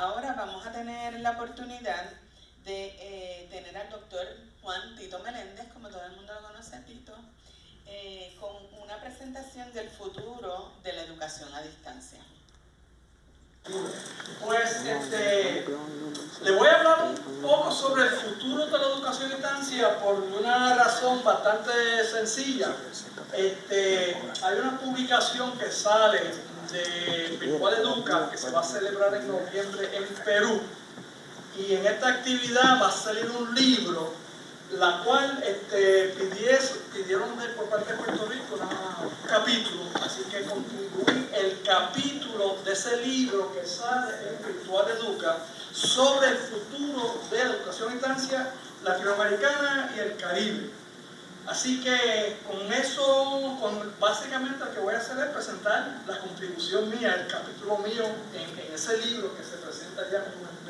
Ahora vamos a tener la oportunidad de eh, tener al doctor Juan Tito Meléndez, como todo el mundo lo conoce Tito, eh, con una presentación del futuro de la educación a distancia. Pues este, le voy a hablar un poco sobre el futuro de la educación a distancia por una razón bastante sencilla. Este, hay una publicación que sale de Virtual Educa que se va a celebrar en noviembre en Perú. Y en esta actividad va a salir un libro la cual este, pidieron por parte de Puerto Rico un capítulo, así que contribuí el capítulo de ese libro que sale en Virtual Educa sobre el futuro de la educación a instancia latinoamericana y el Caribe. Así que con eso, con, básicamente lo que voy a hacer es presentar la contribución mía, el capítulo mío en, ese libro que se presenta ya como un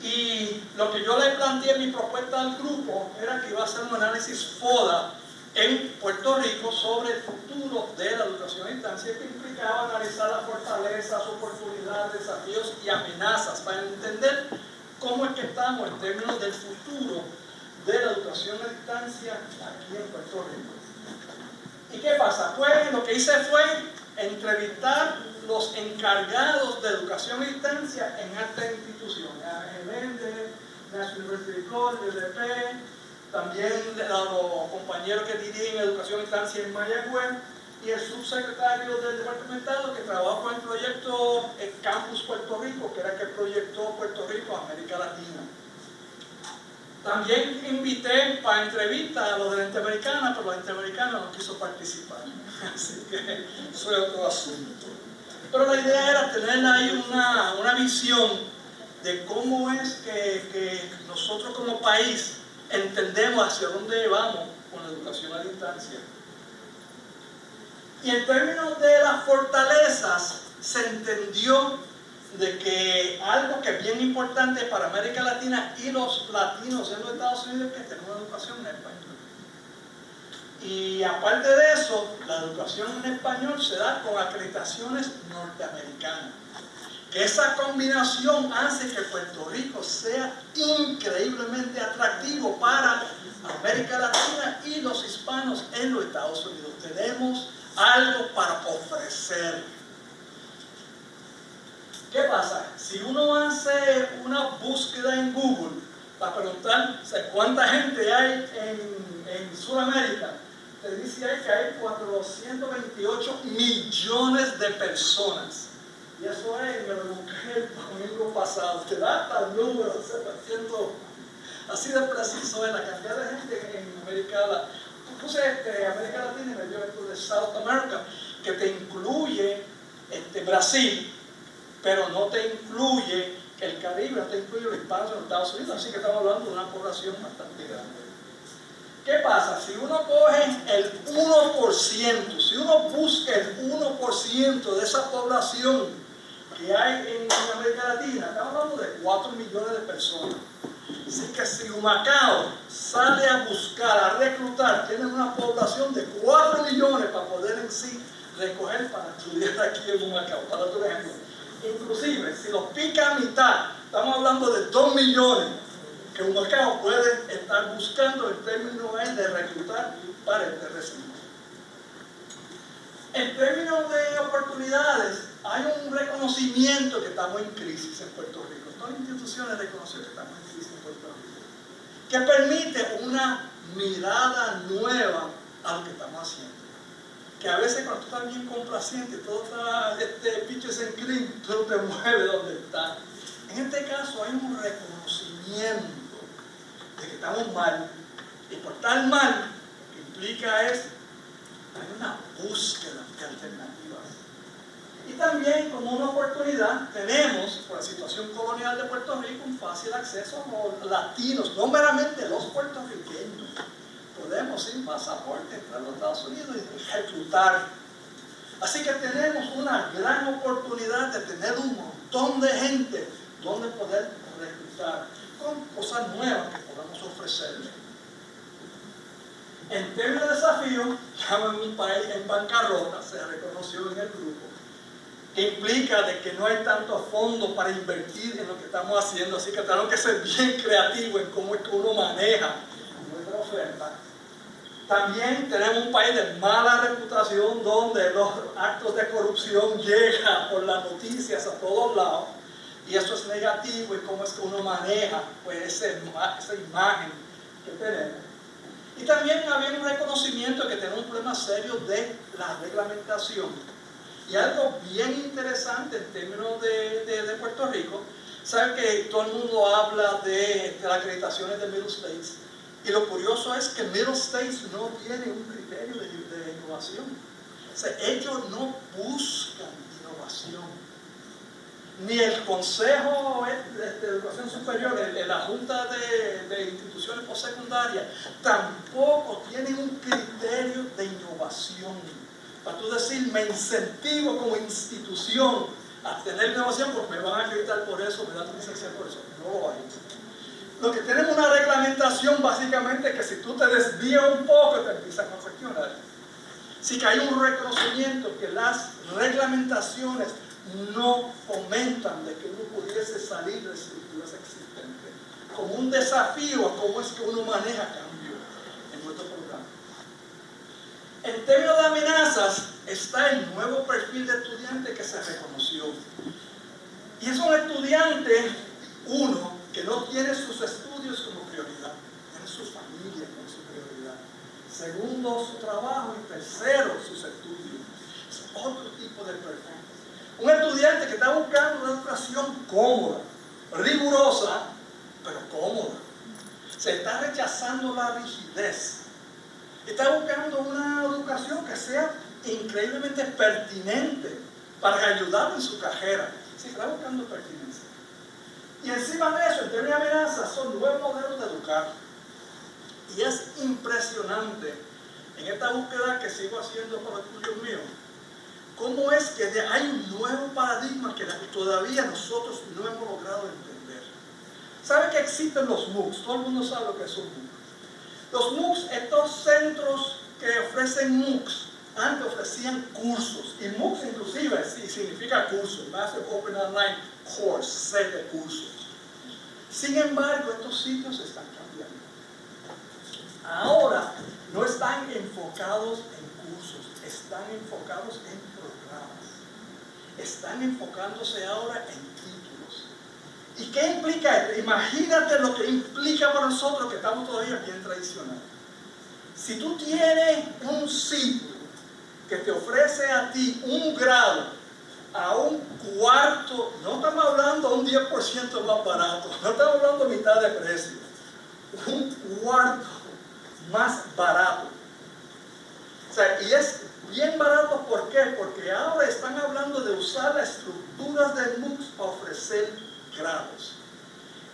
y lo que yo le planteé en mi propuesta al grupo era que iba a hacer un análisis FODA en Puerto Rico sobre el futuro de la educación a distancia que implicaba analizar las fortalezas, oportunidades, desafíos y amenazas para entender cómo es que estamos en términos del futuro de la educación a distancia aquí en Puerto Rico. ¿Y qué pasa? Pues lo que hice fue entrevistar los encargados de educación a distancia en estas instituciones, AGMD, National University College, UDP, también los compañeros que dirigen educación a distancia en Mayagüez y el subsecretario del departamentado que trabaja con el proyecto Campus Puerto Rico, que era el que proyectó Puerto Rico América Latina. También invité para entrevista a los de la Interamericana, pero la Interamericana no quiso participar. Así que eso es otro asunto. Pero la idea era tener ahí una, una visión de cómo es que, que, nosotros como país entendemos hacia dónde vamos con la educación a distancia. Y en términos de las fortalezas, se entendió de que algo que es bien importante para América Latina y los latinos en los Estados Unidos es que tenemos educación en español. Y aparte de eso, la educación en español se da con acreditaciones norteamericanas. Que esa combinación hace que Puerto Rico sea increíblemente atractivo para América Latina y los hispanos en los Estados Unidos. Tenemos algo para ofrecer. ¿Qué pasa? Si uno hace una búsqueda en Google para preguntar cuánta gente hay en, en Sudamérica, te dice ahí que hay 428 millones de personas. Y eso es, me lo busqué el domingo pasado. Te da hasta el número, así de preciso es la cantidad de gente en América Latina. Puse este, América Latina y me dio esto de South America, que te incluye este, Brasil, pero no te incluye el Caribe, no te incluye los hispanos en Estados Unidos. Así que estamos hablando de una población bastante grande. ¿Qué pasa? Si uno coge el 1%, si uno busca el 1% de esa población que hay en América Latina, estamos hablando de 4 millones de personas. Así que si Humacao sale a buscar, a reclutar, tiene una población de 4 millones para poder en sí recoger para estudiar aquí en Humacao, para otro ejemplo. Inclusive, si los pica a mitad, estamos hablando de 2 millones que un mercado puede estar buscando el término de reclutar para este recinto. En términos de oportunidades, hay un reconocimiento que estamos en crisis en Puerto Rico. Todas las instituciones reconocen que estamos en crisis en Puerto Rico. Que permite una mirada nueva a lo que estamos haciendo. Que a veces cuando tú estás bien complaciente, todo está, este pitches en cream, tú te mueves donde está. En este caso hay un reconocimiento de que estamos mal. Y por tal mal, lo que implica es hay una búsqueda de alternativas. Y también como una oportunidad tenemos, por la situación colonial de Puerto Rico, un fácil acceso a los latinos, no meramente los puertorriqueños. Podemos sin pasaporte entrar a los Estados Unidos y reclutar. Así que tenemos una gran oportunidad de tener un montón de gente donde poder reclutar con cosas nuevas que podamos ofrecerle. En términos de desafío, estamos en un país en bancarrota, se reconoció en el grupo, implica de que no hay tanto fondo para invertir en lo que estamos haciendo, así que tenemos que ser bien creativos en cómo es que uno maneja nuestra oferta. También tenemos un país de mala reputación donde los actos de corrupción llegan por las noticias a todos lados y eso es negativo y cómo es que uno maneja pues, esa imagen que tenemos. Y también había un reconocimiento de que tenemos un problema serio de la reglamentación. Y algo bien interesante en términos de, de, Puerto Rico, saben que todo el mundo habla de, de las acreditaciones de Middle States y lo curioso es que Middle States no tiene un criterio de, innovación. Ellos no buscan innovación. Ni el Consejo de, Educación Superior, la Junta de, Instituciones Postsecundarias, tampoco tienen un criterio de innovación. Para tú decir, me incentivo como institución a tener innovación porque me van a acreditar por eso, me dan licencia por eso. No lo hay. Lo que tenemos una reglamentación básicamente que si tú te desvías un poco te empiezan a cuestionar. Sí que hay un reconocimiento que las reglamentaciones no fomentan de que uno pudiese salir de estructuras existentes. Como un desafío a cómo es que uno maneja cambio en nuestro programa. En términos de amenazas está el nuevo perfil de estudiante que se reconoció. Y es un estudiante, uno, que no tiene sus estudios como prioridad, tiene su familia como su prioridad. Segundo, su trabajo y tercero, sus estudios. Es otro tipo de perfil. Un estudiante que está buscando una educación cómoda, rigurosa, pero cómoda. Se está rechazando la rigidez. Está buscando una educación que sea increíblemente pertinente para ayudar en su carrera. Se está buscando pertinencia. Y encima de eso, términos de amenazas, son nuevos modelos de educar. Y es impresionante en esta búsqueda que sigo haciendo con los estudios míos, cómo es que hay un nuevo paradigma que todavía nosotros no hemos logrado entender. ¿Sabe que existen los MOOCs? Todo el mundo sabe lo que es un MOOC. Los MOOCs, estos centros que ofrecen MOOCs, antes ofrecían cursos, y MOOCs inclusive significa curso, Master Open Online Course, set de cursos. Sin embargo, estos sitios están cambiando. Ahora no están enfocados en cursos, están enfocados en programas. Están enfocándose ahora en títulos. ¿Y qué implica esto? Imagínate lo que implica para nosotros que estamos todavía bien tradicionales. Si tú tienes un sitio que te ofrece a ti un grado a un cuarto, no estamos hablando a un 10% más barato, no estamos hablando a mitad de precio, un cuarto más barato. Y es bien barato, ¿por qué? Porque ahora están hablando de usar las estructuras de MOOCs para ofrecer grados.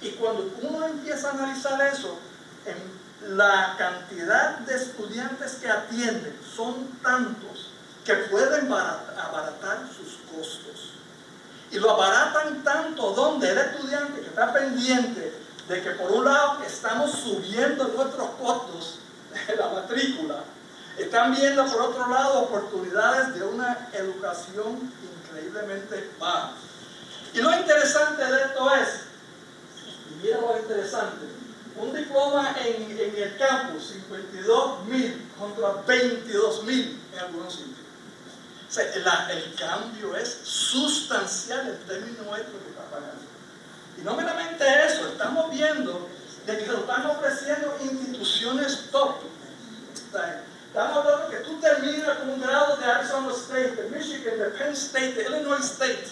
Y cuando uno empieza a analizar eso, en la cantidad de estudiantes que atienden son tantos que pueden abaratar sus costos. Y lo abaratan tanto donde el estudiante que está pendiente de que por un lado estamos subiendo nuestros costos de la matrícula, están viendo por otro lado oportunidades de una educación increíblemente baja. Y lo interesante de esto es, y lo interesante, un diploma en, el campus, 52 mil contra 22 mil en algunos sitios el cambio es sustancial en términos nuestros que está pagando. Y no meramente eso, estamos viendo de que lo están ofreciendo instituciones top. Estamos hablando que tú terminas con un grado de Arizona State, de Michigan, de Penn State, de Illinois State.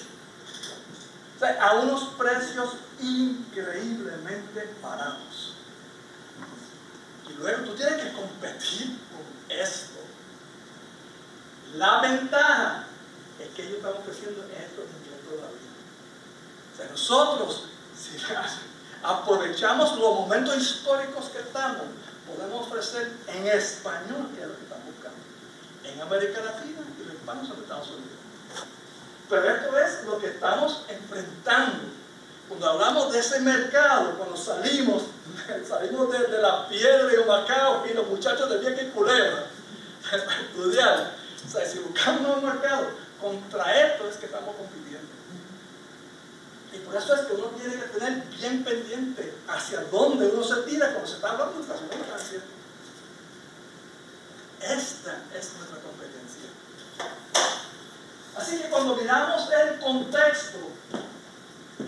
a unos precios increíblemente baratos. Y luego tú tienes que competir con esto. La ventaja es que ellos están ofreciendo esto en inglés todavía. O sea, nosotros, si aprovechamos los momentos históricos que estamos, podemos ofrecer en español, que es lo que están buscando, en América Latina y los hispanos en Estados Unidos. Pero esto es lo que estamos enfrentando. Cuando hablamos de ese mercado, cuando salimos, la piedra y Macao y los muchachos de Vieja y Culebra, a estudiar, o sea, si buscamos un mercado, contra esto es que estamos compitiendo. Y por eso es que uno tiene que tener bien pendiente hacia dónde uno se tira cuando se está hablando de educación financiera. Esta es nuestra competencia. Así que cuando miramos el contexto,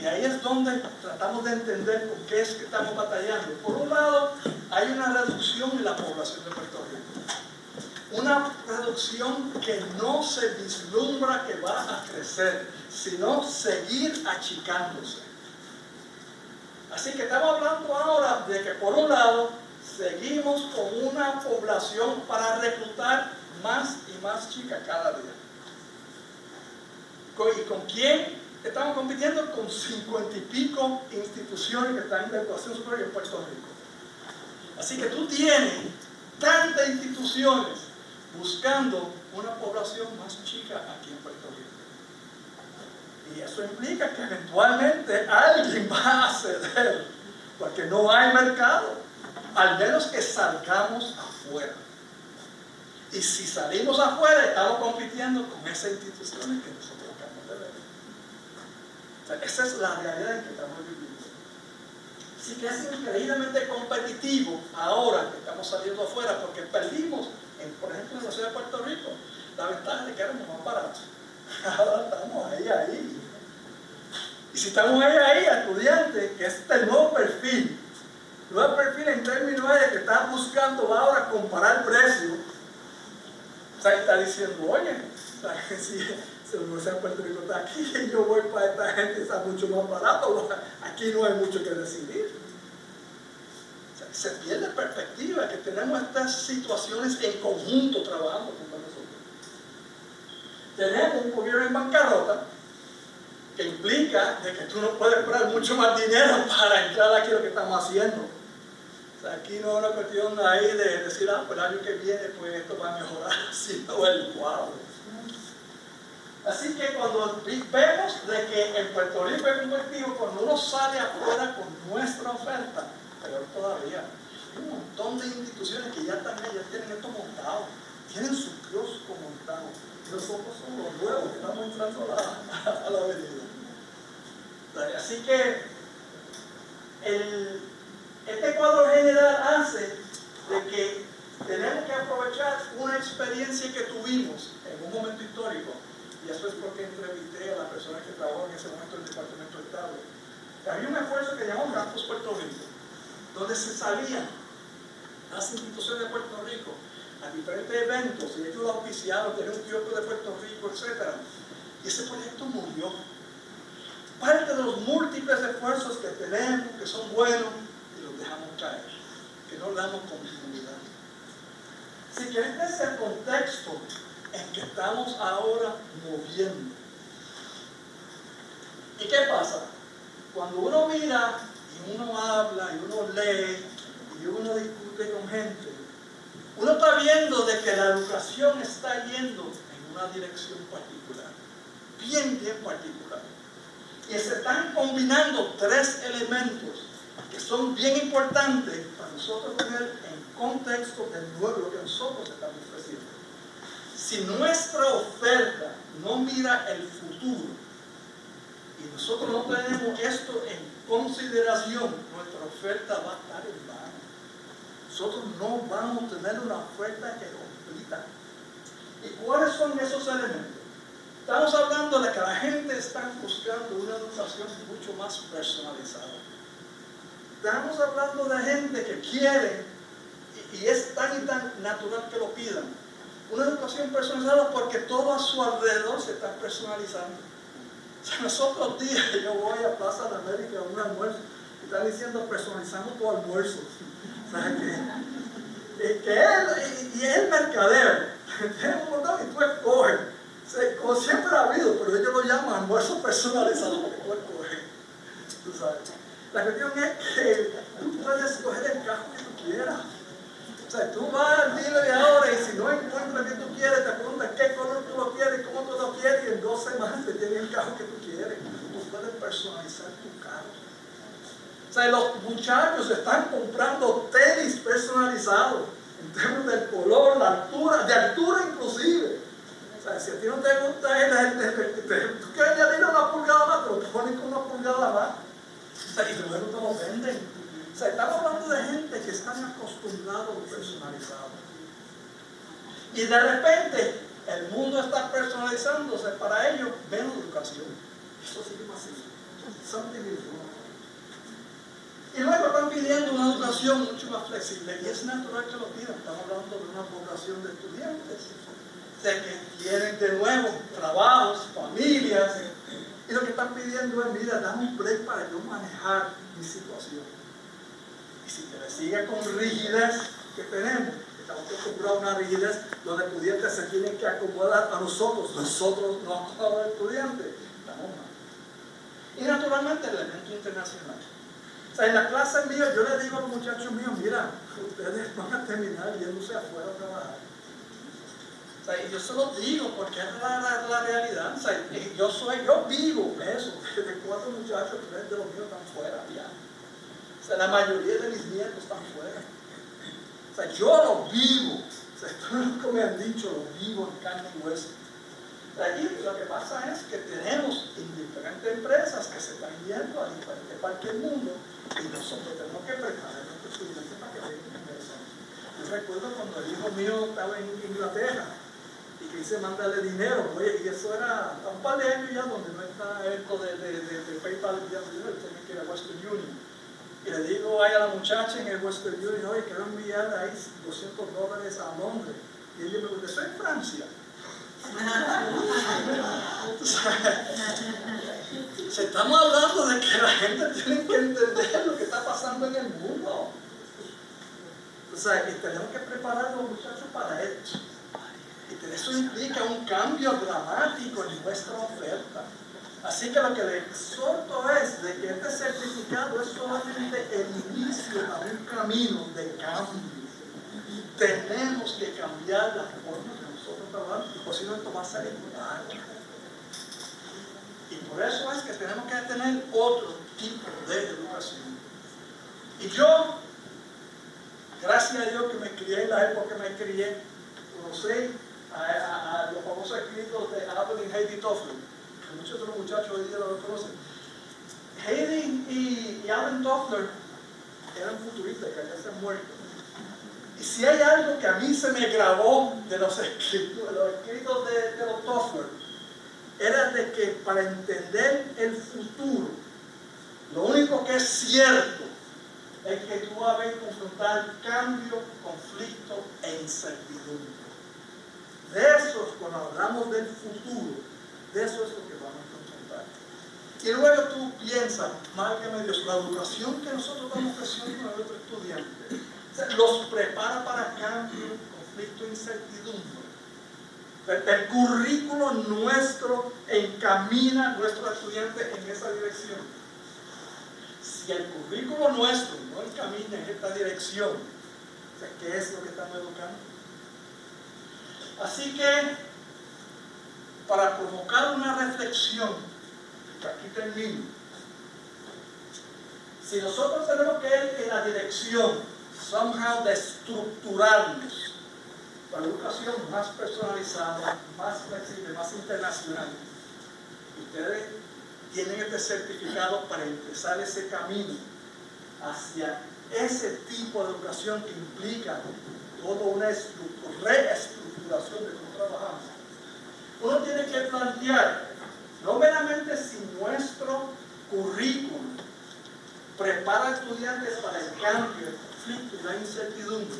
y ahí es donde tratamos de entender por qué es que estamos batallando. Por un lado, hay una reducción en la población de Puerto Rico. Una reducción que no se vislumbra que va a crecer, sino seguir achicándose. Así que estamos hablando ahora de que por un lado seguimos con una población para reclutar más y más chicas cada día. ¿Y con quién estamos compitiendo? Con cincuenta y pico instituciones que están en la educación superior en Puerto Rico. Así que tú tienes tantas instituciones buscando una población más chica aquí en Puerto Rico. Y eso implica que eventualmente alguien va a ceder, porque no hay mercado, al menos que salgamos afuera. Y si salimos afuera, estamos compitiendo con esas instituciones que nosotros. O sea, esa es la realidad en que estamos viviendo. Así que es increíblemente competitivo ahora que estamos saliendo afuera, porque perdimos, por ejemplo, en la ciudad de Puerto Rico, la ventaja de que éramos más baratos. Ahora estamos ahí, ahí. Y si estamos ahí, ahí, estudiantes, que es el nuevo perfil, nuevo perfil en términos de que están buscando ahora comparar precios, o sea, está diciendo, oye, si, la Universidad de Puerto Rico está aquí yo voy para esta gente está mucho más barato, aquí no hay mucho que decidir. Se pierde perspectiva que tenemos estas situaciones en conjunto trabajando con nosotros. Tenemos un gobierno en bancarrota que implica de que tú no puedes esperar mucho más dinero para entrar aquí lo que estamos haciendo. Aquí no es una cuestión ahí de decir, ah, pues el año que viene pues esto va a mejorar, sino el cuadro. Así que cuando vemos de que en Puerto Rico es competitivo, cuando uno sale afuera con nuestra oferta, peor todavía, hay un montón de instituciones que ya también ya tienen esto montado, tienen su kiosco montado. Nosotros somos los nuevos que estamos entrando a la, a la avenida. Así que el, este cuadro general hace de que tenemos que aprovechar una experiencia que tuvimos en un momento histórico y eso es porque entrevisté a la persona que trabajó en ese momento en el Departamento de Estado. Había un esfuerzo que llamó Campus Puerto Rico, donde se salían las instituciones de Puerto Rico a diferentes eventos, y ellos lo auspiciaron, tenían un kiosco de Puerto Rico, etc. Y ese proyecto murió. Parte de los múltiples esfuerzos que tenemos, que son buenos, y los dejamos caer, que no damos continuidad. Así que este es el contexto en que estamos ahora moviendo. ¿Y qué pasa? Cuando uno mira y uno habla y uno lee y uno discute con gente, uno está viendo de que la educación está yendo en una dirección particular, bien, bien particular. Y se están combinando tres elementos que son bien importantes para nosotros ver en contexto del nuevo que nosotros estamos ofreciendo. Si nuestra oferta no mira el futuro y nosotros no tenemos esto en consideración, nuestra oferta va a estar en vano. Nosotros no vamos a tener una oferta que completa. ¿Y cuáles son esos elementos? Estamos hablando de que la gente está buscando una educación mucho más personalizada. Estamos hablando de gente que quiere, y es tan y tan natural que lo pidan, una educación personalizada porque todo a su alrededor se está personalizando. O sea, nosotros días yo voy a Plaza de América a un almuerzo y están diciendo personalizamos tu almuerzo. O sea, que, que él, y, es el mercadero. Tiene un montón y tú escoges. Como siempre ha habido, pero ellos lo llaman almuerzo personalizado porque tú escoges. La cuestión es que tú puedes escoger el cajo que tú quieras. Sea, tú vas al ahora y si no encuentras que tú quieres, te preguntan qué color tú lo quieres, cómo tú lo quieres, y en dos semanas te tienen el carro que tú quieres. Tú puedes personalizar tu carro. O sea, los muchachos están comprando tenis personalizados en términos del color, la altura, de altura inclusive. O sea, si a ti no te gusta el, tú quieres añadirle una pulgada más, te ponen con una pulgada más. O sea, y luego te lo venden. Estamos hablando de gente que están acostumbrados a personalizado. Y de repente, el mundo está personalizándose para ellos menos educación. Eso. Something is Y luego están pidiendo una educación mucho más flexible. Y es natural que lo pidan. Estamos hablando de una población de estudiantes. De que tienen de nuevo trabajos, familias. Y lo que están pidiendo es, mira, dame un break para yo manejar mi situación. Si te sigue con rigidez que tenemos, estamos acostumbrados a una rigidez donde estudiantes se tienen que acomodar a nosotros, nosotros no acomodamos al estudiante, estamos mal. Y naturalmente el elemento internacional. O sea, en la clase mía yo le digo a los muchachos míos, mira, ustedes van a terminar yéndose afuera a trabajar. O sea, y yo se lo digo porque es la, la, realidad. O sea, yo soy, yo vivo eso. De cuatro muchachos, tres de los míos están fuera ya. O sea, la mayoría de mis nietos están fuera. O sea, yo lo vivo. O sea, esto no me han dicho, lo vivo en carne y hueso. Allí lo que pasa es que tenemos diferentes empresas que se están yendo a diferentes partes del mundo y nosotros tenemos que preparar a nuestros estudiantes para que vengan eso. Yo recuerdo cuando el hijo mío estaba en Inglaterra y que hice mandarle dinero, oye, y eso era un par de años ya donde no está esto de, de, de, de PayPal, ya tenía que ir a Western Union. Y le digo a la muchacha en el Western Union, oye, quiero enviar ahí 200 dólares a Londres. Y ella me dijo, soy en Francia. Se estamos hablando de que la gente tiene que entender lo que está pasando en el mundo. O sea, y tenemos que preparar a los muchachos para esto. Y eso implica un cambio dramático en nuestra oferta. Así que lo que le exhorto es de que este certificado es solamente el inicio a un camino de cambio. Tenemos que cambiar la forma y posiblemente va a salir Y por eso es que tenemos que tener otro tipo de educación. Y yo, gracias a Dios que me crié en la época que me crié, conocí a, los famosos escritos de Alan y Heidi Toffler, muchos de los muchachos hoy día lo conocen. Heidi y, y Alan Toffler eran futuristas que ya se han muerto y si hay algo que a mí se me grabó de los escritos, de, los escritos Toffler, era de que para entender el futuro, lo único que es cierto es que tú vas a confrontar cambio, conflicto e incertidumbre. De eso, cuando hablamos del futuro, de eso es lo que. Y luego tú piensas, márgame Dios, la educación que nosotros estamos ofreciendo a nuestros estudiantes los prepara para cambio, conflicto, incertidumbre. El, currículo nuestro encamina a nuestros estudiantes en esa dirección. Si el currículo nuestro no encamina en esta dirección, ¿qué es lo que estamos educando? Así que, para provocar una reflexión, aquí termino, si nosotros tenemos que ir en la dirección somehow de estructurarnos para educación más personalizada, más flexible, más internacional. Ustedes tienen este certificado para empezar ese camino hacia ese tipo de educación que implica toda una reestructuración de cómo trabajamos. Uno tiene que plantear, no meramente si nuestro currículum prepara a estudiantes para el cambio y la incertidumbre.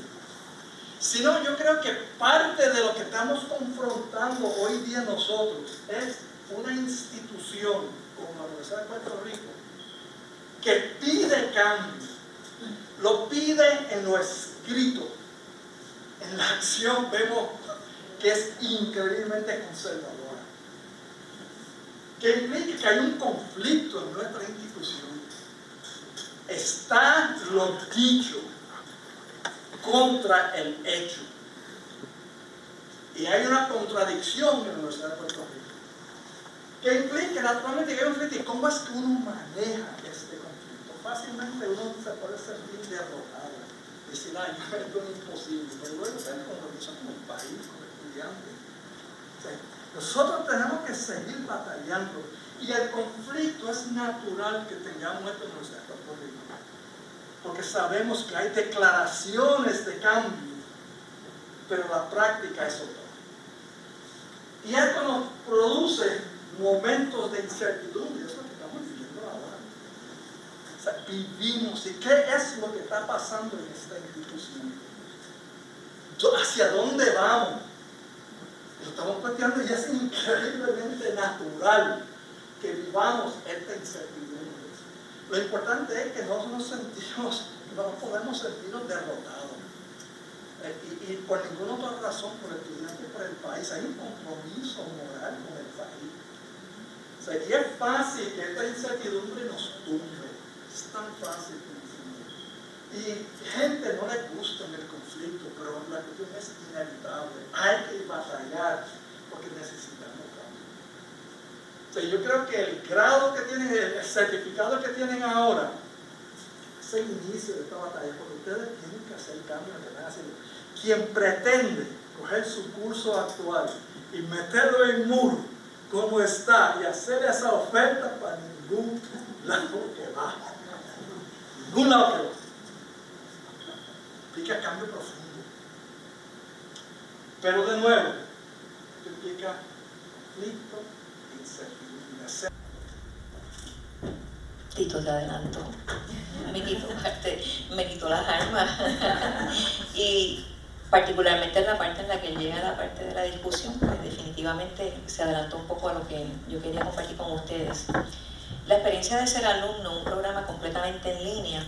Sino yo creo que parte de lo que estamos confrontando hoy día nosotros es una institución como la Universidad de Puerto Rico que pide cambio, lo pide en lo escrito. En la acción vemos que es increíblemente conservadora. Que implica que hay un conflicto en nuestra institución. Está lo dicho contra el hecho. Y hay una contradicción en la Universidad de Puerto Rico que implica naturalmente que hay un conflicto. ¿Y cómo es que uno maneja este conflicto? Fácilmente uno se puede sentir derrotado. Decir, ay, esto es imposible. Pero luego se como como el país, como estudiante. Nosotros tenemos que seguir batallando y el conflicto es natural que tengamos esto en nuestra Rico. Porque sabemos que hay declaraciones de cambio, pero la práctica es otra. Y esto nos produce momentos de incertidumbre, es lo que estamos viviendo ahora. O sea, vivimos, ¿y qué es lo que está pasando en esta institución? ¿Hacia dónde vamos? Estamos planteando y es increíblemente natural que vivamos esta incertidumbre. Lo importante es que no nos sentimos, no podemos sentirnos derrotados. Eh, y, por ninguna otra razón, por el estudiante, por el país, hay un compromiso moral con el país. Sería fácil que esta incertidumbre nos tumbe. Es tan fácil Y gente no le gusta en el conflicto, pero la cuestión es inevitable. Hay que yo creo que el grado que tienen, el certificado que tienen ahora, es el inicio de esta batalla, porque ustedes tienen que hacer cambios que están haciendo quien pretende coger su curso actual y meterlo en muro como está y hacer esa oferta para ningún lado que va. Ningún lado que va. Implica cambio profundo. Pero de nuevo, implica conflicto. Tito te adelantó. Me quitó, me quitó las armas. y particularmente en la parte en la que llega la parte de la discusión, pues definitivamente se adelantó un poco a lo que yo quería compartir con ustedes. La experiencia de ser alumno, un programa completamente en línea,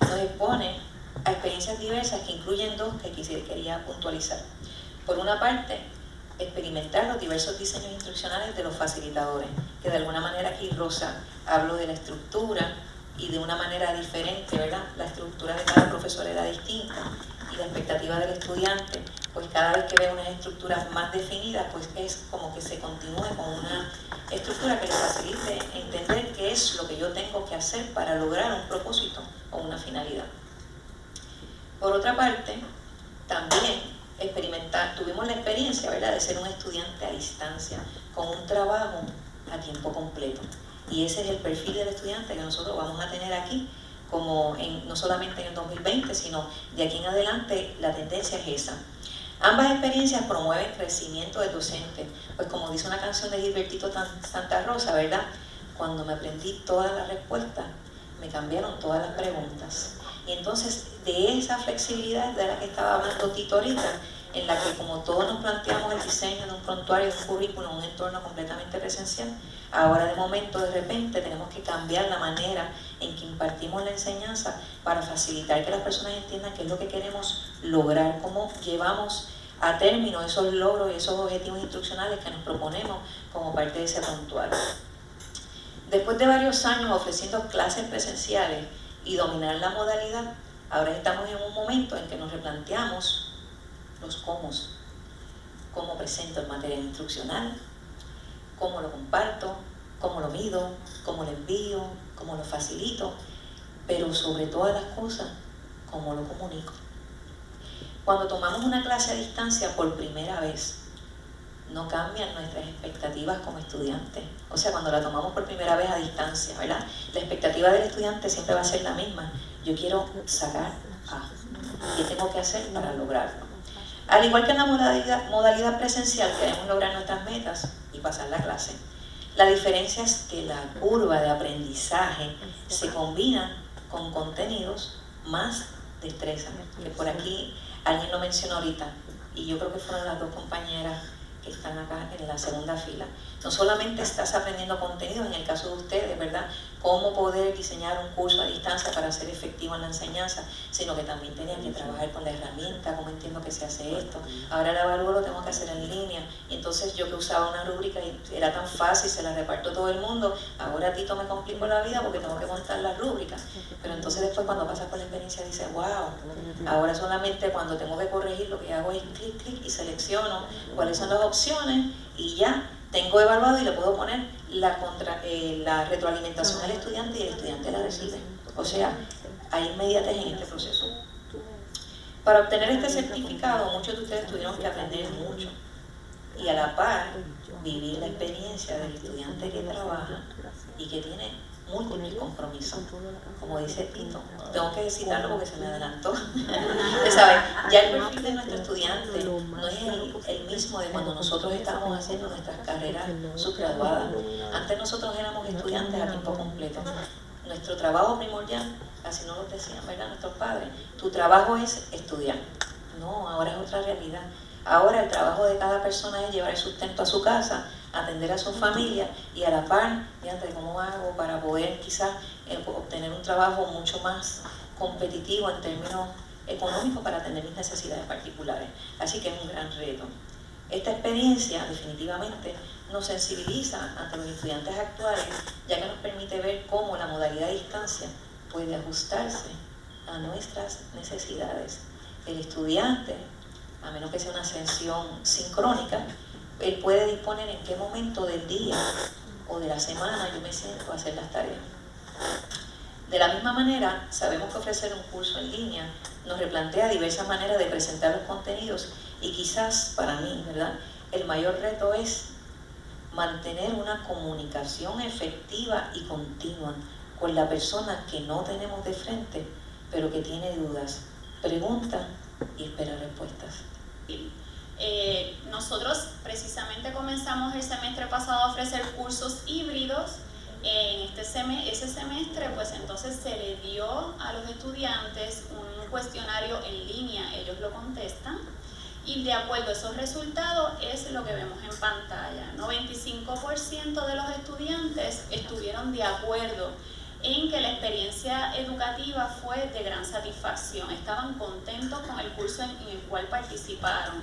nos expone a experiencias diversas que incluyen dos que quería puntualizar. Por una parte, experimentar los diversos diseños instruccionales de los facilitadores, que de alguna manera aquí Rosa hablo de la estructura y de una manera diferente, ¿verdad? La estructura de cada profesor era distinta y la expectativa del estudiante, pues cada vez que ve unas estructuras más definidas, pues es como que se continúe con una estructura que le facilite entender qué es lo que yo tengo que hacer para lograr un propósito o una finalidad. Por otra parte, también experimentar, tuvimos la experiencia ¿verdad? de ser un estudiante a distancia, con un trabajo a tiempo completo. Y ese es el perfil del estudiante que nosotros vamos a tener aquí como en, no solamente en el 2020, sino de aquí en adelante la tendencia es esa. Ambas experiencias promueven crecimiento del docente, pues como dice una canción de Gilbertito Santa Rosa, ¿verdad? Cuando me aprendí todas las respuestas, me cambiaron todas las preguntas. Entonces de esa flexibilidad de la que estaba hablando Tito ahorita, en la que como todos nos planteamos el diseño de un prontuario, un currículum, un entorno completamente presencial, ahora de momento, de repente, tenemos que cambiar la manera en que impartimos la enseñanza para facilitar que las personas entiendan qué es lo que queremos lograr, cómo llevamos a término esos logros y esos objetivos instruccionales que nos proponemos como parte de ese prontuario. Después de varios años ofreciendo clases presenciales y dominar la modalidad, ahora estamos en un momento en que nos replanteamos los cómo, cómo presento el material instruccional, cómo lo comparto, cómo lo mido, cómo lo envío, cómo lo facilito, pero sobre todas las cosas, cómo lo comunico. Cuando tomamos una clase a distancia por primera vez, no cambian nuestras expectativas como estudiantes. O sea, cuando la tomamos por primera vez a distancia, ¿verdad? La expectativa del estudiante siempre va a ser la misma. Yo quiero sacar A. ¿Qué tengo que hacer para lograrlo? Al igual que en la modalidad, modalidad presencial, queremos lograr nuestras metas y pasar la clase. La diferencia es que la curva de aprendizaje se combina con contenidos más destreza. Que por aquí alguien lo mencionó ahorita, y yo creo que fueron las dos compañeras que están acá en la segunda fila. No solamente estás aprendiendo contenido, en el caso de ustedes, ¿verdad? Cómo poder diseñar un curso a distancia para ser efectivo en la enseñanza, sino que también tenían que trabajar con la herramienta, cómo entiendo que se hace esto. Ahora el evalúo lo tengo que hacer en línea. Y entonces yo que usaba una rúbrica y era tan fácil, se la reparto todo el mundo, ahora a Tito me complico la vida porque tengo que montar las rúbricas. Entonces después cuando pasas por la experiencia dices, wow, ahora solamente cuando tengo que corregir lo que hago es clic, clic y selecciono cuáles son las opciones y ya tengo evaluado y le puedo poner la, contra, eh, la retroalimentación al estudiante y el estudiante la recibe. O sea, hay inmediatez en este proceso. Para obtener este certificado, muchos de ustedes tuvieron que aprender mucho. y a la par vivir la experiencia del estudiante que trabaja y que tiene múltiples compromisos. Como dice Tito, tengo que citarlo porque se me adelantó. ya el perfil de nuestro estudiante no es el, mismo de cuando nosotros estábamos haciendo nuestras carreras subgraduadas. Antes nosotros éramos estudiantes a tiempo completo. Nuestro trabajo primordial, así nos lo decían, ¿verdad? Nuestros padres, tu trabajo es estudiar. No, ahora es otra realidad. Ahora el trabajo de cada persona es llevar el sustento a su casa, atender a su familia y a la par, de cómo hago para poder quizás eh, obtener un trabajo mucho más competitivo en términos económicos para atender mis necesidades particulares. Así que es un gran reto. Esta experiencia definitivamente nos sensibiliza ante los estudiantes actuales, ya que nos permite ver cómo la modalidad de distancia puede ajustarse a nuestras necesidades. El estudiante a menos que sea una ascensión sincrónica, él puede disponer en qué momento del día o de la semana yo me siento a hacer las tareas. De la misma manera, sabemos que ofrecer un curso en línea nos replantea diversas maneras de presentar los contenidos y quizás para mí, ¿verdad? El mayor reto es mantener una comunicación efectiva y continua con la persona que no tenemos de frente, pero que tiene dudas, pregunta y espera respuestas. Eh, nosotros precisamente comenzamos el semestre pasado a ofrecer cursos híbridos. En este ese semestre, pues entonces se le dio a los estudiantes un cuestionario en línea, ellos lo contestan y de acuerdo a esos resultados es lo que vemos en pantalla. 95% de los estudiantes estuvieron de acuerdo en que la experiencia educativa fue de gran satisfacción. Estaban contentos con el curso en, el cual participaron.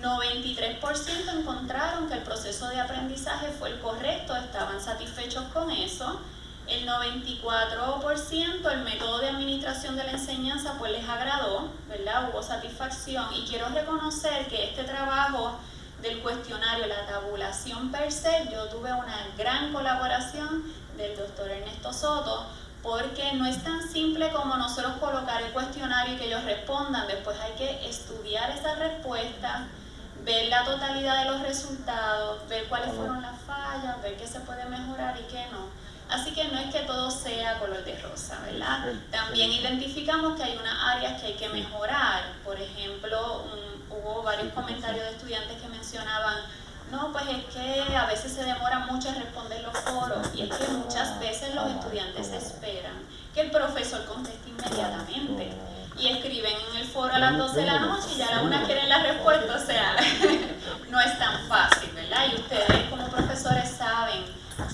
93% encontraron que el proceso de aprendizaje fue el correcto, estaban satisfechos con eso. El 94% el método de administración de la enseñanza pues les agradó, ¿verdad? Hubo satisfacción y quiero reconocer que este trabajo del cuestionario, la tabulación per se, yo tuve una gran colaboración del doctor Ernesto Soto, porque no es tan simple como nosotros colocar el cuestionario y que ellos respondan, después hay que estudiar esa respuesta, ver la totalidad de los resultados, ver cuáles fueron las fallas, ver qué se puede mejorar y qué no. Así que no es que todo sea color de rosa, ¿verdad? También identificamos que hay unas áreas que hay que mejorar. Por ejemplo, hubo varios comentarios de estudiantes que mencionaban no, pues es que a veces se demora mucho en responder los foros y es que muchas veces los estudiantes esperan que el profesor conteste inmediatamente y escriben en el foro a las 12 de la noche y ya a la una quieren la respuesta, o sea, no es tan fácil, ¿verdad? Y ustedes como profesores saben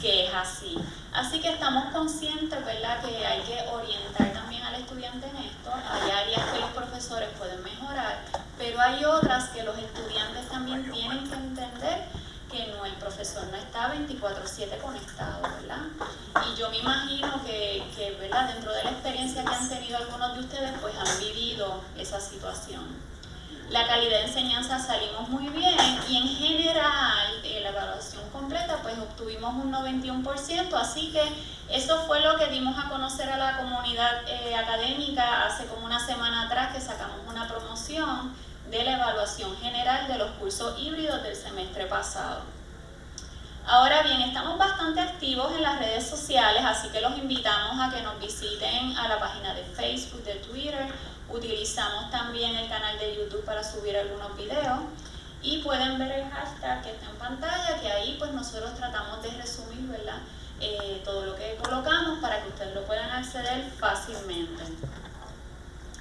que es así. Así que estamos conscientes, ¿verdad?, que hay que orientar también al estudiante en esto. Hay áreas que los profesores pueden mejorar, pero hay otras que los estudiantes también tienen que entender que no, el profesor no está 24/7 conectado, ¿verdad? Yo me imagino que, ¿verdad? Dentro de la experiencia que han tenido algunos de ustedes, pues han vivido esa situación la calidad de enseñanza salimos muy bien y en general de la evaluación completa pues obtuvimos un 91%, así que eso fue lo que dimos a conocer a la comunidad eh, académica hace como una semana atrás que sacamos una promoción de la evaluación general de los cursos híbridos del semestre pasado. Ahora bien, estamos bastante activos en las redes sociales, así que los invitamos a que nos visiten a la página de Facebook, de Twitter Utilizamos también el canal de YouTube para subir algunos videos y pueden ver el hashtag que está en pantalla, que ahí pues nosotros tratamos de resumir ¿verdad? Eh, todo lo que colocamos para que ustedes lo puedan acceder fácilmente.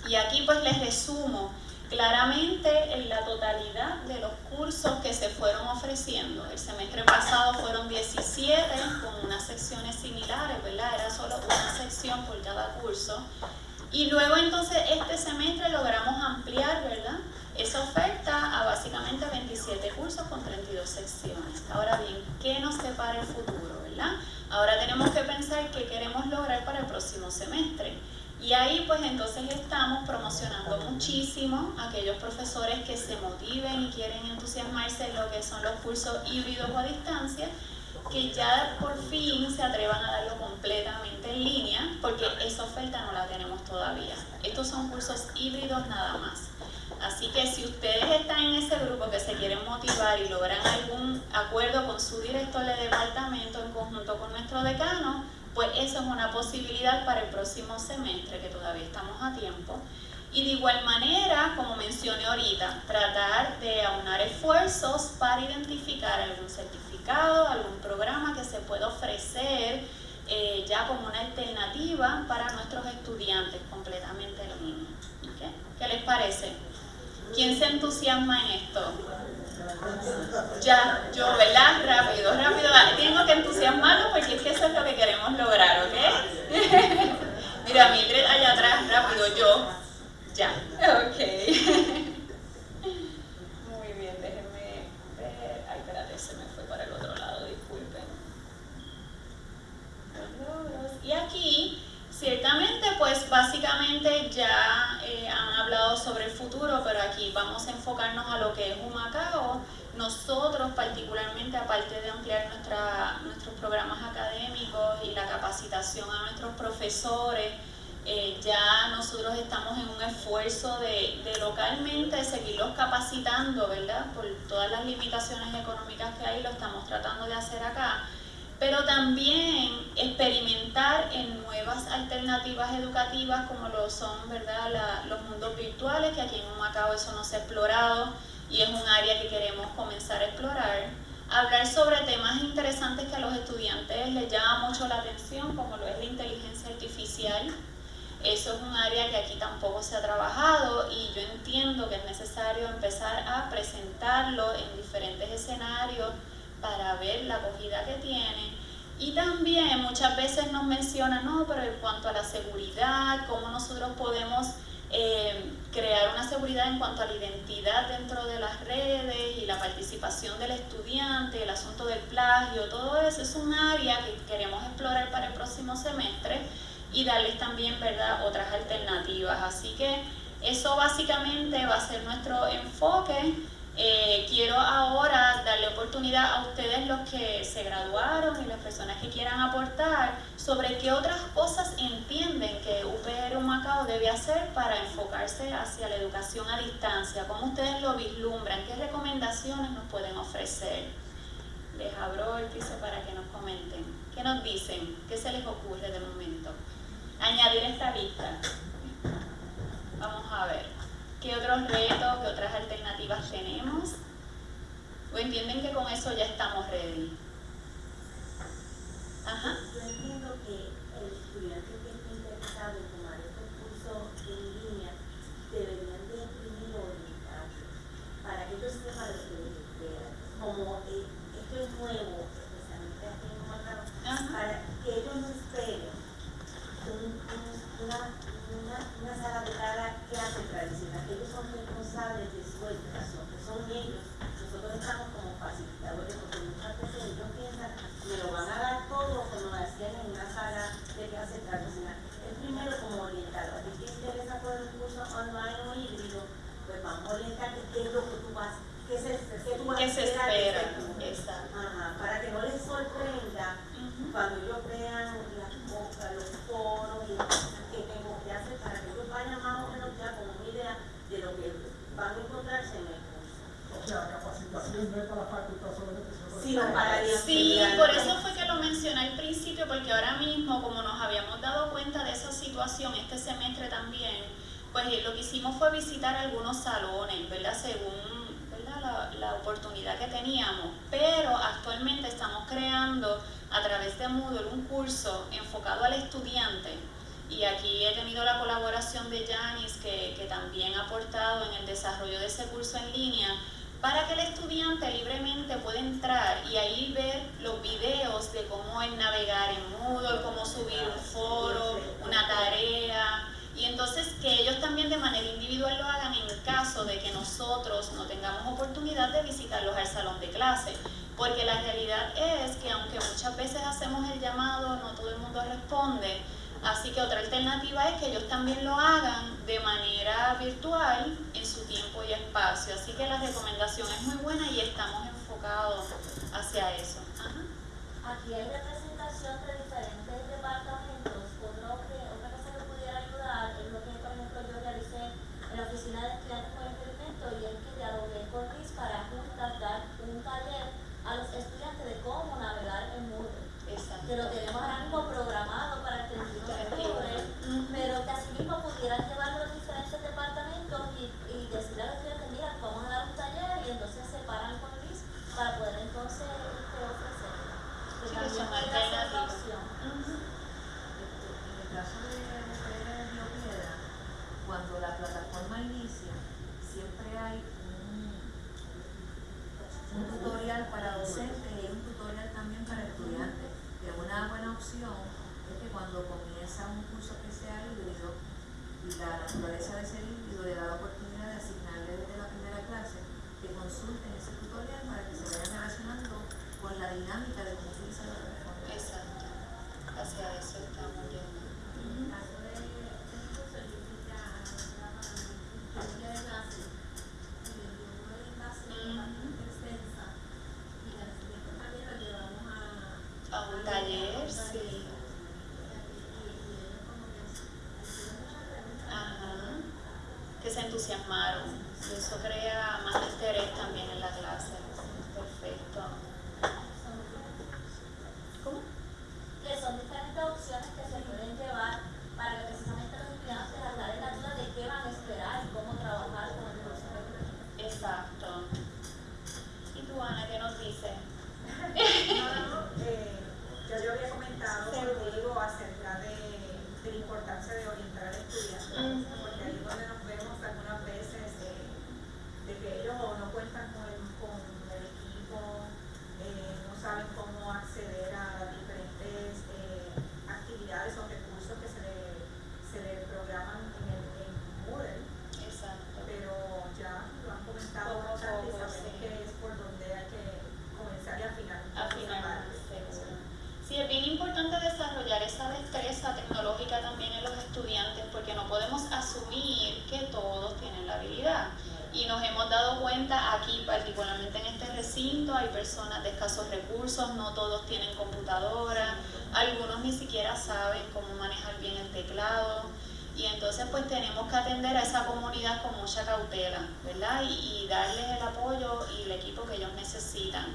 Y aquí pues les resumo claramente en la totalidad de los cursos que se fueron ofreciendo. El semestre pasado fueron 17 con unas secciones similares, ¿verdad? Era solo una sección por cada curso. Y luego entonces este semestre logramos ampliar, ¿verdad? Esa oferta a básicamente 27 cursos con 32 secciones. Ahora bien, ¿qué nos separa el futuro, verdad? Ahora tenemos que pensar qué queremos lograr para el próximo semestre. Y ahí pues entonces estamos promocionando muchísimo a aquellos profesores que se motiven y quieren entusiasmarse en lo que son los cursos híbridos o a distancia que ya por fin se atrevan a darlo completamente en línea, porque esa oferta no la tenemos todavía. Estos son cursos híbridos nada más. Así que si ustedes están en ese grupo que se quieren motivar y logran algún acuerdo con su director de departamento en conjunto con nuestro decano, pues eso es una posibilidad para el próximo semestre, que todavía estamos a tiempo. Y de igual manera, como mencioné ahorita, tratar de aunar esfuerzos para identificar algún certificado, algún programa que se pueda ofrecer eh, ya como una alternativa para nuestros estudiantes completamente en línea. ¿Qué les parece? ¿Quién se entusiasma en esto? Ya, yo, ¿verdad? Rápido, rápido. Tengo que entusiasmarlo porque es que eso es lo que queremos lograr, ¿ok? Mira, Mildred allá atrás, rápido, yo. Ya, ok. Muy bien, déjenme ver. Ay, espérate, se me fue para el otro lado, disculpen. Y aquí Ciertamente, pues básicamente ya eh, han hablado sobre el futuro, pero aquí vamos a enfocarnos a lo que es Humacao. Nosotros particularmente, aparte de ampliar nuestra, nuestros programas académicos y la capacitación a nuestros profesores, eh, ya nosotros estamos en un esfuerzo de, de, localmente seguirlos capacitando, ¿verdad? Por todas las limitaciones económicas que hay, lo estamos tratando de hacer acá pero también experimentar en nuevas alternativas educativas como lo son ¿verdad? los mundos virtuales, que aquí en Macao eso no se ha explorado y es un área que queremos comenzar a explorar. Hablar sobre temas interesantes que a los estudiantes les llama mucho la atención, como lo es la inteligencia artificial. Eso es un área que aquí tampoco se ha trabajado y yo entiendo que es necesario empezar a presentarlo en diferentes escenarios para ver la acogida que tiene. Y también muchas veces nos mencionan, no, pero en cuanto a la seguridad, cómo nosotros podemos eh, crear una seguridad en cuanto a la identidad dentro de las redes y la participación del estudiante, el asunto del plagio, todo eso es un área que queremos explorar para el próximo semestre y darles también ¿verdad? otras alternativas. Así que eso básicamente va a ser nuestro enfoque. Eh, quiero ahora darle oportunidad a ustedes los que se graduaron y las personas que quieran aportar sobre qué otras cosas entienden que UPR Macao debe hacer para enfocarse hacia la educación a distancia, cómo ustedes lo vislumbran, qué recomendaciones nos pueden ofrecer. Les abro el piso para que nos comenten. ¿Qué nos dicen? ¿Qué se les ocurre de momento? Añadir esta lista. Vamos a ver. ¿Qué otros retos, qué otras alternativas tenemos? ¿O entienden que con eso ya estamos ready? Ajá. Yo entiendo que el estudiante que esté interesado en tomar estos cursos en línea deberían de imprimir orientación para que ellos sepan lo que les espera. Como eh, esto es nuevo, especialmente aquí en Macao, para que ellos no esperen una una, una sala de cada clase tradicional. Ellos son responsables de su educación, que son ellos. Nosotros estamos como facilitadores porque muchas veces ellos piensan, me lo van a dar todo como lo hacían en una sala de clase tradicional. El primero como orientador. A ti te interesa por el curso online o híbrido, pues vamos a orientarte qué es lo que tú vas qué se, qué tú vas ¿Qué se espera? Ajá, para que no les sorprenda cuando ellos vean las cosas, los foros y las cosas que tengo que hacer para que ellos vayan más o menos ya con una idea de lo que van a encontrarse en el curso. O sea, capacitación no es para la facultad solamente, sino para el Sí, por eso fue que lo mencioné al principio, porque ahora mismo, como nos habíamos dado cuenta de esa situación este semestre también, pues lo que hicimos fue visitar algunos salones, ¿verdad? Según la, oportunidad que teníamos, pero actualmente estamos creando a través de Moodle un curso enfocado al estudiante y aquí he tenido la colaboración de Janis que, que también ha aportado en el desarrollo de ese curso en línea para que el estudiante libremente pueda entrar y ahí ver los videos de cómo es navegar en Moodle, cómo subir un foro, una tarea, y entonces que ellos también de manera individual lo hagan en el caso de que nosotros no tengamos oportunidad de visitarlos al salón de clase. Porque la realidad es que aunque muchas veces hacemos el llamado, no todo el mundo responde. Así que otra alternativa es que ellos también lo hagan de manera virtual en su tiempo y espacio. Así que la recomendación es muy buena y estamos enfocados hacia eso. Aquí hay representación de diferentes departamentos es lo que, por ejemplo, yo realicé en la oficina de estudiantes con caso de mujeres Río Piedra, cuando la plataforma inicia, siempre hay un, un tutorial para docentes y hay un tutorial también para estudiantes. Que una buena es que cuando comienza un curso sea híbrido, la naturaleza de ese híbrido le da la oportunidad de asignarle desde la primera clase que consulten ese tutorial para que se vayan relacionando con la dinámica de cómo utiliza la plataforma. Exacto. Hacia eso estamos yendo. En el caso de este curso, yo fui ya a la día de clase y el grupo de clase es bastante extensa y la siguiente también lo llevamos a A un taller, sí. Ajá. Que se entusiasmaron. Y eso crea más interés también en la clase. Perfecto. ¿Cómo? que son diferentes opciones que se pueden llevar para que precisamente los estudiantes aclaren la duda de qué van a esperar y cómo trabajar con el curso que viene. Exacto. ¿Y tú, Ana, qué nos dices? No, eh, ya yo había comentado contigo acerca de, de la importancia de orientar al estudiante, Ujú. porque ahí es donde nos vemos algunas veces eh, de que ellos o no cuentan con el, con el equipo, eh, no saben cómo acceder a las diferentes eh, actividades o recursos que se le, se le programan en, el, en Moodle Exacto. pero ya lo han comentado Poco a bastante y poco, sabemos sí. que es por donde hay que comenzar y afinar un poco esa Afinar, parte. seguro. Sí, es bien importante desarrollar esa destreza tecnológica también en los estudiantes porque no podemos asumir que todos tienen la habilidad. Y nos hemos dado cuenta aquí, particularmente en este recinto, hay personas de escasos recursos, no todos tienen computadora, algunos ni siquiera saben cómo manejar bien el teclado. Y entonces pues tenemos que atender a esa comunidad con mucha cautela, ¿verdad? Y, y darles el apoyo y el equipo que ellos necesitan.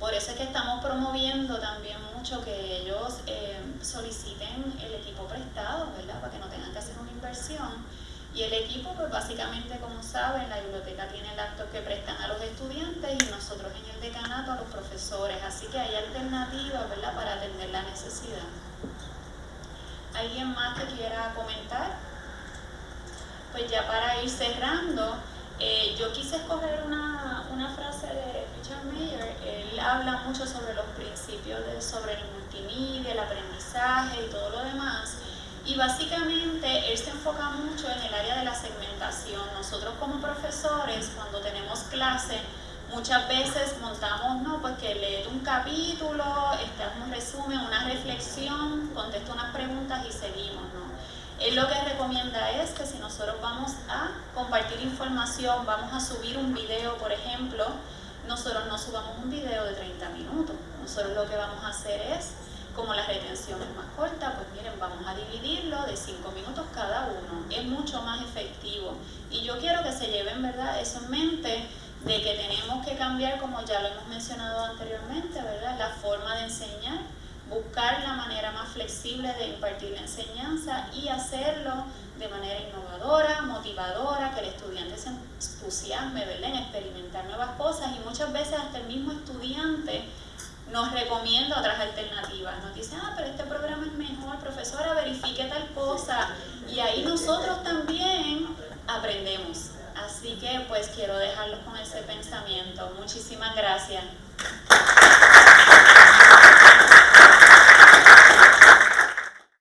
Por eso es que estamos promoviendo también mucho que ellos eh, soliciten el equipo prestado, ¿verdad? Para que no tengan que hacer una inversión. Y el equipo, pues básicamente, como saben, la biblioteca tiene laptops que prestan a los estudiantes y nosotros en el decanato a los profesores. Así que hay alternativas, ¿verdad?, para atender la necesidad. ¿Alguien más que quiera comentar? Pues ya para ir cerrando, eh, yo quise escoger una, una frase de Richard Mayer. Él habla mucho sobre los principios de, sobre el multimedia, el aprendizaje y todo lo demás. Y básicamente él se enfoca mucho en el área de la segmentación. Nosotros como profesores, cuando tenemos clase, muchas veces montamos, no, pues que lees un capítulo, este, un resumen, una reflexión, contesta unas preguntas y seguimos, ¿no? Él lo que recomienda es que si nosotros vamos a compartir información, vamos a subir un video, por ejemplo, nosotros no subamos un video de 30 minutos. Nosotros lo que vamos a hacer es, como la retención es más corta, pues miren, vamos a dividirlo de 5 minutos cada uno. Es mucho más efectivo. Y yo quiero que se lleven, ¿verdad?, eso en mente de que tenemos que cambiar, como ya lo hemos mencionado anteriormente, ¿verdad?, la forma de enseñar buscar la manera más flexible de impartir la enseñanza y hacerlo de manera innovadora, motivadora, que el estudiante se entusiasme ¿verdad? en experimentar nuevas cosas y muchas veces hasta el mismo estudiante nos recomienda otras alternativas, nos dice, ah, pero este programa es mejor, profesora, verifique tal cosa y ahí nosotros también aprendemos. Así que pues quiero dejarlos con ese pensamiento. Muchísimas gracias.